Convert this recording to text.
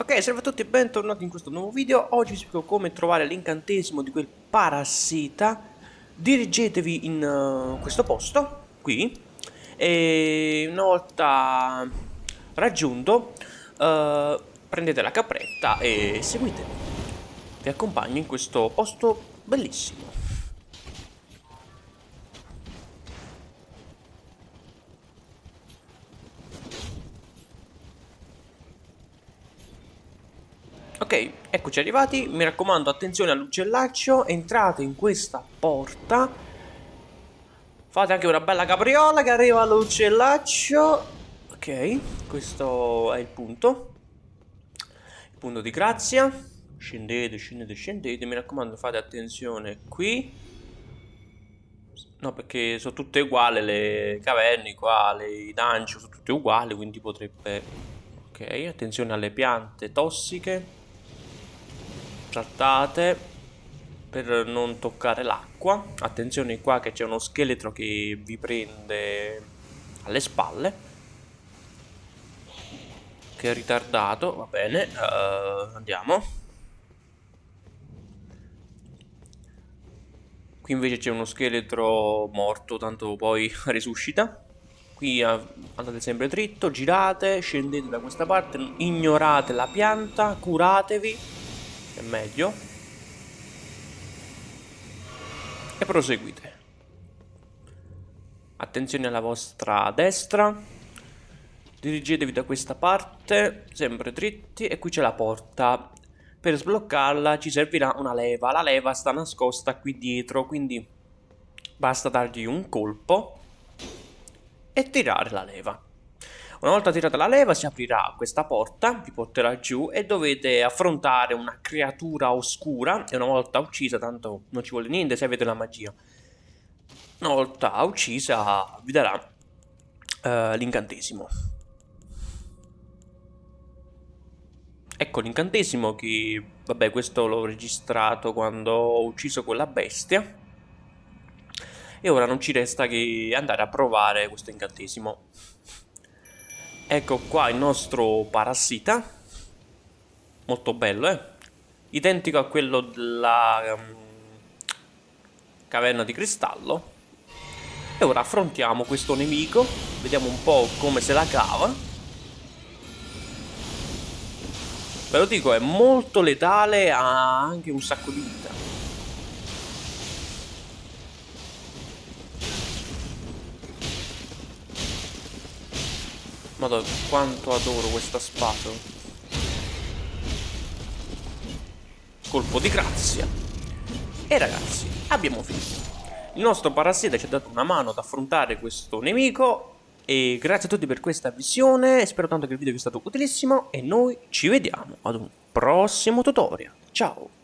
Ok, salve a tutti e bentornati in questo nuovo video. Oggi vi spiego come trovare l'incantesimo di quel parassita. Dirigetevi in uh, questo posto, qui, e una volta raggiunto, uh, prendete la capretta e seguitemi. Vi accompagno in questo posto bellissimo. Ok, eccoci arrivati, mi raccomando attenzione all'uccellaccio, entrate in questa porta, fate anche una bella capriola che arriva all'uccellaccio, ok, questo è il punto, il punto di grazia, scendete, scendete, scendete, mi raccomando fate attenzione qui, no perché sono tutte uguali le caverne qua, le, i dungeon sono tutte uguali, quindi potrebbe, ok, attenzione alle piante tossiche, trattate per non toccare l'acqua. Attenzione qua che c'è uno scheletro che vi prende alle spalle. Che è ritardato, va bene, uh, andiamo. Qui invece c'è uno scheletro morto, tanto poi risuscita. Qui andate sempre dritto, girate, scendete da questa parte, ignorate la pianta, curatevi è meglio. E proseguite. Attenzione alla vostra destra. Dirigetevi da questa parte sempre dritti e qui c'è la porta. Per sbloccarla ci servirà una leva. La leva sta nascosta qui dietro quindi basta dargli un colpo e tirare la leva una volta tirata la leva si aprirà questa porta, vi porterà giù e dovete affrontare una creatura oscura e una volta uccisa, tanto non ci vuole niente se avete la magia, una volta uccisa vi darà uh, l'incantesimo. Ecco l'incantesimo che, vabbè questo l'ho registrato quando ho ucciso quella bestia. E ora non ci resta che andare a provare questo incantesimo. Ecco qua il nostro parassita. Molto bello, eh? Identico a quello della um, caverna di cristallo. E ora affrontiamo questo nemico. Vediamo un po' come se la cava. Ve lo dico, è molto letale, ha anche un sacco di vita. Madonna, quanto adoro questa spada. Colpo di grazia. E ragazzi, abbiamo finito. Il nostro parassita ci ha dato una mano ad affrontare questo nemico. E grazie a tutti per questa visione. Spero tanto che il video vi sia stato utilissimo. E noi ci vediamo ad un prossimo tutorial. Ciao!